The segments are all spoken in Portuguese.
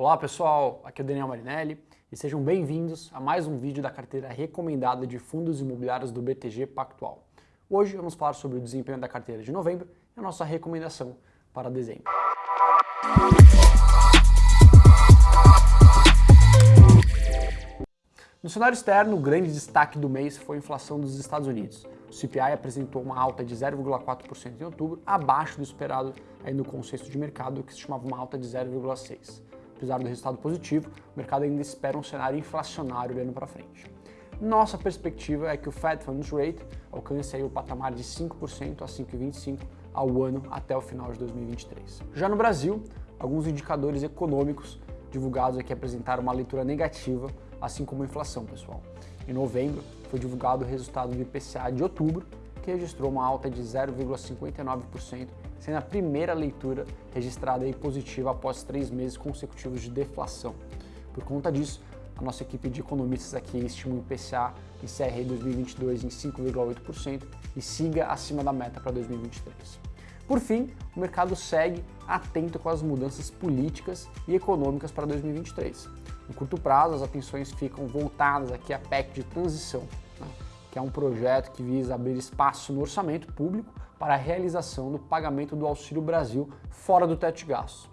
Olá pessoal, aqui é o Daniel Marinelli e sejam bem-vindos a mais um vídeo da carteira recomendada de fundos imobiliários do BTG Pactual. Hoje vamos falar sobre o desempenho da carteira de novembro e a nossa recomendação para dezembro. No cenário externo, o grande destaque do mês foi a inflação dos Estados Unidos. O CPI apresentou uma alta de 0,4% em outubro, abaixo do esperado aí no consenso de mercado, que se estimava uma alta de 0,6%. Apesar do resultado positivo, o mercado ainda espera um cenário inflacionário olhando para frente. Nossa perspectiva é que o Fed Funds Rate alcance o patamar de 5% a 5,25% ao ano até o final de 2023. Já no Brasil, alguns indicadores econômicos divulgados aqui apresentaram uma leitura negativa assim como a inflação, pessoal. Em novembro, foi divulgado o resultado do IPCA de outubro, que registrou uma alta de 0,59%, sendo a primeira leitura registrada aí positiva após três meses consecutivos de deflação. Por conta disso, a nossa equipe de economistas aqui estima o IPCA encerre 2022 em 5,8% e siga acima da meta para 2023. Por fim, o mercado segue atento com as mudanças políticas e econômicas para 2023. No curto prazo, as atenções ficam voltadas aqui à PEC de transição, né, é um projeto que visa abrir espaço no orçamento público para a realização do pagamento do Auxílio Brasil fora do teto de gastos.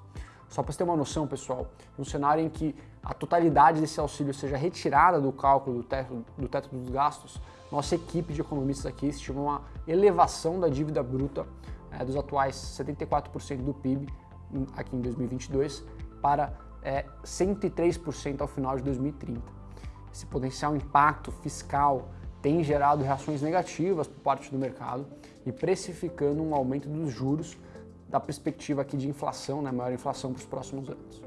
Só para você ter uma noção, pessoal, um cenário em que a totalidade desse auxílio seja retirada do cálculo do teto, do teto dos gastos, nossa equipe de economistas aqui estima uma elevação da dívida bruta é, dos atuais 74% do PIB aqui em 2022 para é, 103% ao final de 2030. Esse potencial impacto fiscal tem gerado reações negativas por parte do mercado e precificando um aumento dos juros da perspectiva aqui de inflação, né, maior inflação para os próximos anos.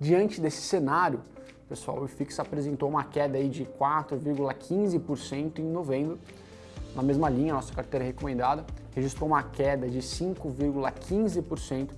Diante desse cenário, pessoal, o IFIX apresentou uma queda aí de 4,15% em novembro. Na mesma linha, nossa carteira recomendada registrou uma queda de 5,15%,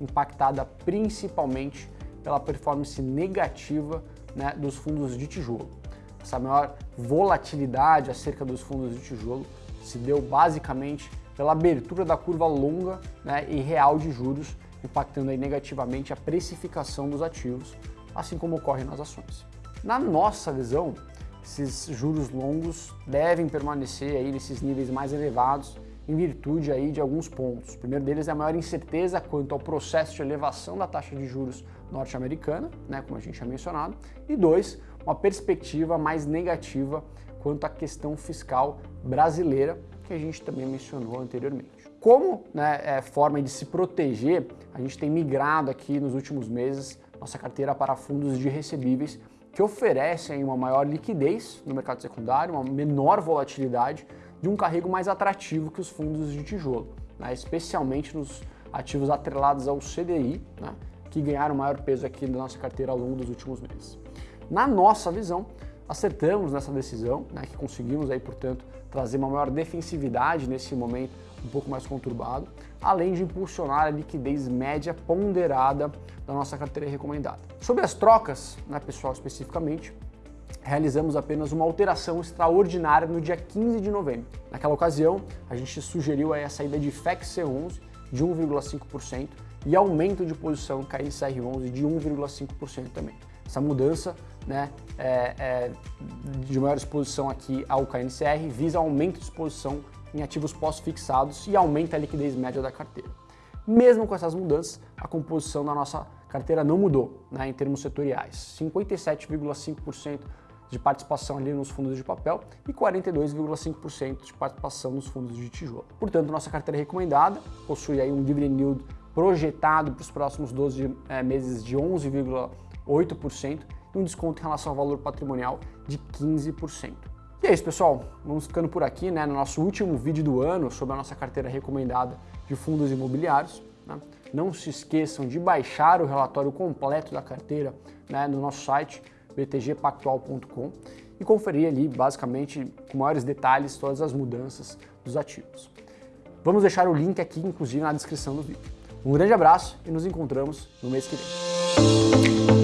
impactada principalmente pela performance negativa né, dos fundos de tijolo. Essa maior volatilidade acerca dos fundos de tijolo se deu basicamente pela abertura da curva longa né, e real de juros, impactando aí negativamente a precificação dos ativos, assim como ocorre nas ações. Na nossa visão, esses juros longos devem permanecer aí nesses níveis mais elevados em virtude aí de alguns pontos. O primeiro deles é a maior incerteza quanto ao processo de elevação da taxa de juros norte-americana, né, como a gente já mencionado, e dois, uma perspectiva mais negativa quanto à questão fiscal brasileira, que a gente também mencionou anteriormente. Como né, é, forma de se proteger, a gente tem migrado aqui nos últimos meses nossa carteira para fundos de recebíveis que oferecem uma maior liquidez no mercado secundário, uma menor volatilidade de um carrego mais atrativo que os fundos de tijolo, né, especialmente nos ativos atrelados ao CDI, né, que ganharam maior peso aqui na nossa carteira ao longo dos últimos meses. Na nossa visão, acertamos nessa decisão, né, que conseguimos aí, portanto, trazer uma maior defensividade nesse momento um pouco mais conturbado, além de impulsionar a liquidez média ponderada da nossa carteira recomendada. Sobre as trocas, né, pessoal, especificamente, realizamos apenas uma alteração extraordinária no dia 15 de novembro. Naquela ocasião, a gente sugeriu a saída de FEC C11 de 1,5% e aumento de posição KNCR11 de 1,5% também. Essa mudança né, é, é, de maior exposição aqui ao KNCR visa aumento de exposição em ativos pós-fixados e aumenta a liquidez média da carteira. Mesmo com essas mudanças, a composição da nossa carteira não mudou né, em termos setoriais. 57,5% de participação ali nos fundos de papel e 42,5% de participação nos fundos de tijolo. Portanto, nossa carteira recomendada possui aí um dividend yield projetado para os próximos 12 é, eh, meses de 11,8% e um desconto em relação ao valor patrimonial de 15%. E é isso, pessoal. Vamos ficando por aqui, né, no nosso último vídeo do ano sobre a nossa carteira recomendada de fundos imobiliários. Né? Não se esqueçam de baixar o relatório completo da carteira né, no nosso site btgpactual.com e conferir ali, basicamente, com maiores detalhes, todas as mudanças dos ativos. Vamos deixar o link aqui, inclusive, na descrição do vídeo. Um grande abraço e nos encontramos no mês que vem.